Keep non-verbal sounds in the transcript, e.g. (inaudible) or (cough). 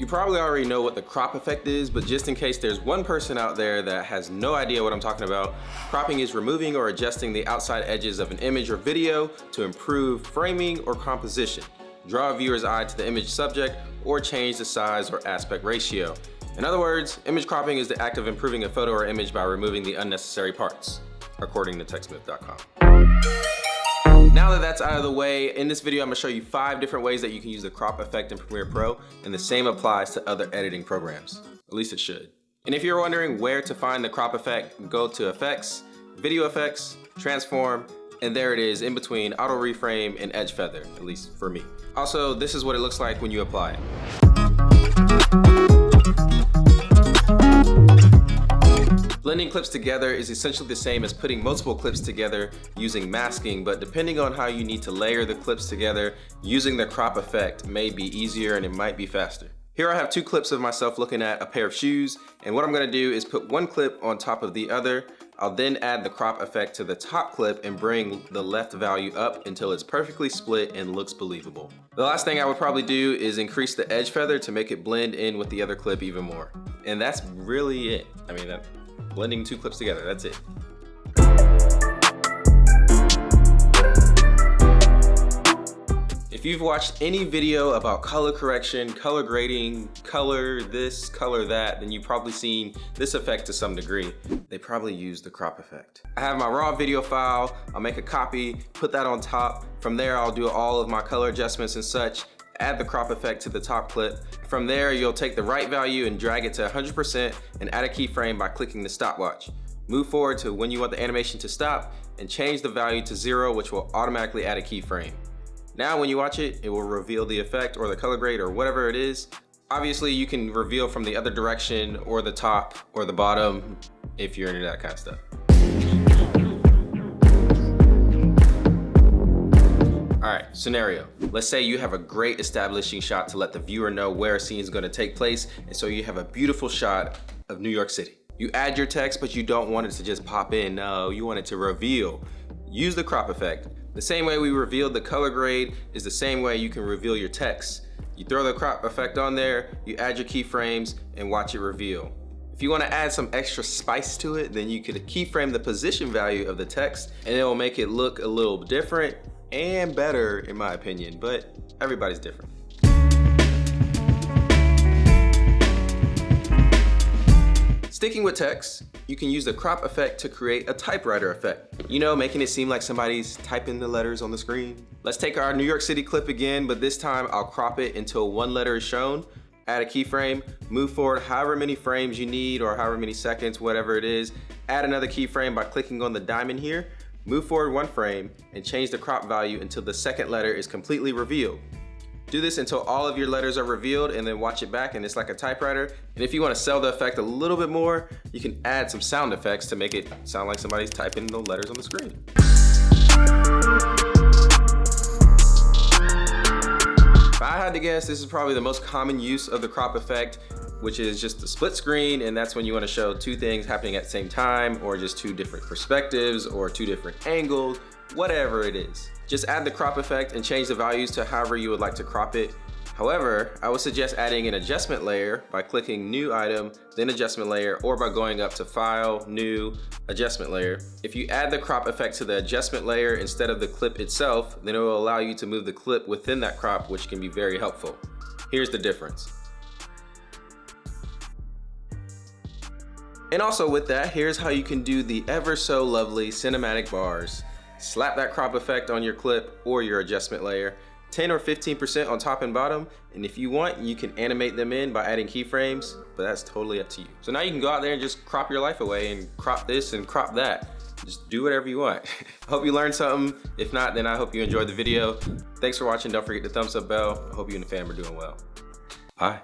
You probably already know what the crop effect is, but just in case there's one person out there that has no idea what I'm talking about, cropping is removing or adjusting the outside edges of an image or video to improve framing or composition, draw a viewer's eye to the image subject, or change the size or aspect ratio. In other words, image cropping is the act of improving a photo or image by removing the unnecessary parts, according to techsmith.com. Now that that's out of the way, in this video I'm gonna show you five different ways that you can use the crop effect in Premiere Pro, and the same applies to other editing programs. At least it should. And if you're wondering where to find the crop effect, go to Effects, Video Effects, Transform, and there it is in between Auto Reframe and Edge Feather, at least for me. Also, this is what it looks like when you apply it. Blending clips together is essentially the same as putting multiple clips together using masking, but depending on how you need to layer the clips together, using the crop effect may be easier and it might be faster. Here I have two clips of myself looking at a pair of shoes, and what I'm gonna do is put one clip on top of the other. I'll then add the crop effect to the top clip and bring the left value up until it's perfectly split and looks believable. The last thing I would probably do is increase the edge feather to make it blend in with the other clip even more. And that's really it. I mean, that, blending two clips together, that's it. If you've watched any video about color correction, color grading, color this, color that, then you've probably seen this effect to some degree. They probably use the crop effect. I have my raw video file, I'll make a copy, put that on top. From there, I'll do all of my color adjustments and such, add the crop effect to the top clip. From there, you'll take the right value and drag it to 100% and add a keyframe by clicking the stopwatch. Move forward to when you want the animation to stop and change the value to zero, which will automatically add a keyframe. Now when you watch it, it will reveal the effect or the color grade or whatever it is. Obviously, you can reveal from the other direction or the top or the bottom if you're into that kind of stuff. All right, scenario. Let's say you have a great establishing shot to let the viewer know where a scene is gonna take place, and so you have a beautiful shot of New York City. You add your text, but you don't want it to just pop in. No, you want it to reveal. Use the crop effect. The same way we revealed the color grade is the same way you can reveal your text. You throw the crop effect on there, you add your keyframes, and watch it reveal. If you wanna add some extra spice to it, then you could keyframe the position value of the text, and it will make it look a little different and better in my opinion, but everybody's different. Sticking with text, you can use the crop effect to create a typewriter effect. You know, making it seem like somebody's typing the letters on the screen. Let's take our New York City clip again, but this time I'll crop it until one letter is shown, add a keyframe, move forward however many frames you need or however many seconds, whatever it is, add another keyframe by clicking on the diamond here, Move forward one frame and change the crop value until the second letter is completely revealed. Do this until all of your letters are revealed and then watch it back and it's like a typewriter. And if you wanna sell the effect a little bit more, you can add some sound effects to make it sound like somebody's typing the letters on the screen. If I had to guess, this is probably the most common use of the crop effect which is just a split screen and that's when you want to show two things happening at the same time or just two different perspectives or two different angles, whatever it is. Just add the crop effect and change the values to however you would like to crop it. However, I would suggest adding an adjustment layer by clicking new item, then adjustment layer, or by going up to file, new, adjustment layer. If you add the crop effect to the adjustment layer instead of the clip itself, then it will allow you to move the clip within that crop, which can be very helpful. Here's the difference. And also with that, here's how you can do the ever so lovely cinematic bars. Slap that crop effect on your clip or your adjustment layer, 10 or 15% on top and bottom, and if you want, you can animate them in by adding keyframes, but that's totally up to you. So now you can go out there and just crop your life away and crop this and crop that. Just do whatever you want. I (laughs) hope you learned something. If not, then I hope you enjoyed the video. Thanks for watching. Don't forget the thumbs up bell. I hope you and the fam are doing well. Bye.